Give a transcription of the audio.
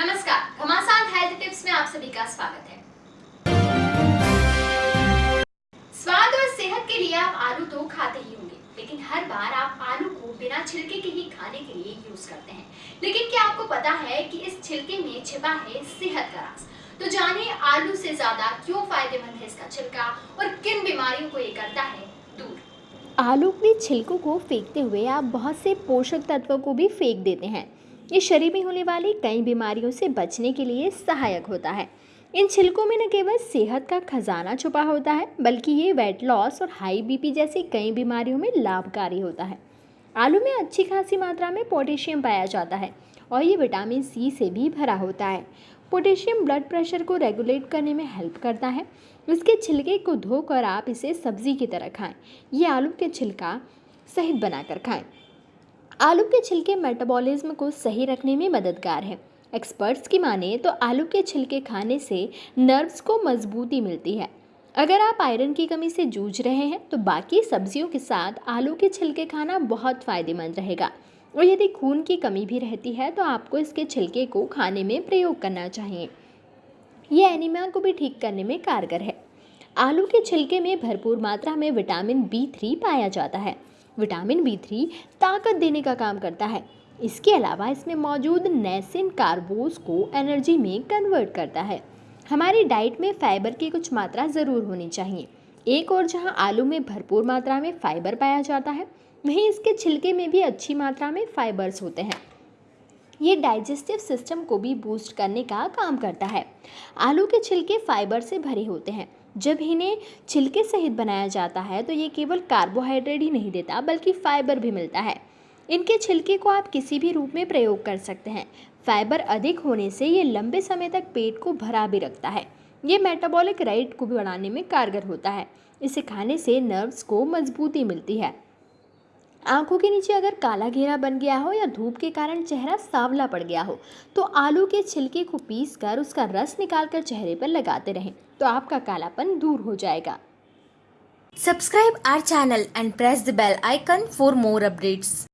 नमस्कार, घमासान health tips में आप सभी का स्वागत है। स्वाद और सेहत के लिए आप आलू तो खाते ही होंगे, लेकिन हर बार आप आलू को बिना छिलके के ही खाने के लिए यूज़ करते हैं। लेकिन क्या आपको पता है कि इस छिलके में छिपा है सेहत का राज? तो जाने आलू से ज़्यादा क्यों फ़ायदेमंद है इसका छिलका और किन बीमारियों को ये करता है? दूर। आलू के छिलकों को फेंकते हुए आप बहुत से पोषक तत्वों को भी फेंक देते हैं। ये शरीर में होने वाली कई बीमारियों से बचने के लिए सहायक होता है। इन छिलकों में न केवल सेहत का खजाना छुपा होता है, बल्कि ये वेट लॉस और हाई बीपी जैसी कई बीमारियों में लाभकारी होता है। आलू में अच्छी खासी मात्रा में पोटेशियम पाया जाता है और ये विटामिन सी से भी भरा होता है। पोटेशियम ब्लड प्रेशर को रेगुलेट करने में हेल्प करता है। इसके छिलके को धोकर आप इसे सब्ज़ी की तरह खाएँ। ये आलू के छिलका सहित बनाकर खाएँ। आलू के छिलके मेटाबॉलिज्म को सही रखने में मददगार है। एक्सपर्ट्स की माने तो आलू के छिलके खाने से नर्व्स को मजबूती मिलती है। अगर आप आयरन की कमी से जूझ रहे हैं तो बाकी सब्जियों के साथ आलू के छिलके खाना बहुत फ़ायदेमंद रहेगा। और यदि खून की कमी भी रहती है तो आपको इसके छिलके को खाने में प्रयोग करना चाहिए। ये एनीमिया को भी ठीक करने में कारगर है। आलू के छिलके में भरपूर मात्रा में विटामिन बी थ्री पाया जाता है। विटामिन बी थ्री ताकत देने का काम करता है। इसके अलावा इसमें मौजूद नैसिन कार्बोज को एनर्जी में कन्वर्ट करता है। हमारी डाइट में फाइबर की कुछ मात्रा ज़रूर होनी चाहिए। एक और जहाँ आलू में भरपूर मात्रा में फाइबर पाया जाता है, वहीं इसके छिलके में भी अच्छी मात्रा में फाइबर्स होते हैं। ये डाइजेस्टिव सिस्टम को भी बूस्ट करने का काम करता है। आलू के छिलके फाइबर से भरे होते हैं जब इन्हें छिलके सहित बनाया जाता है तो ये केवल कार्बोहाइड्रेट ही नहीं देता, बल्कि फाइबर भी मिलता है। इनके छिलके को आप किसी भी रूप में प्रयोग कर सकते हैं। फाइबर अधिक होने से ये लंबे समय तक पेट को भरा भी रखता है। ये मेटाबॉलिक राइट को भी बढ़ाने में कारगर होता है। इसे खाने से नर्व्स को मजबूती मिलती है। आँखों के नीचे अगर काला घेरा बन गया हो या धूप के कारण चेहरा सांवला पड़ गया हो तो आलू के छिलके को पीस कर उसका रस निकाल कर चेहरे पर लगाते रहें तो आपका कालापन दूर हो जाएगा subscribe our channel and press the bell icon for more updates.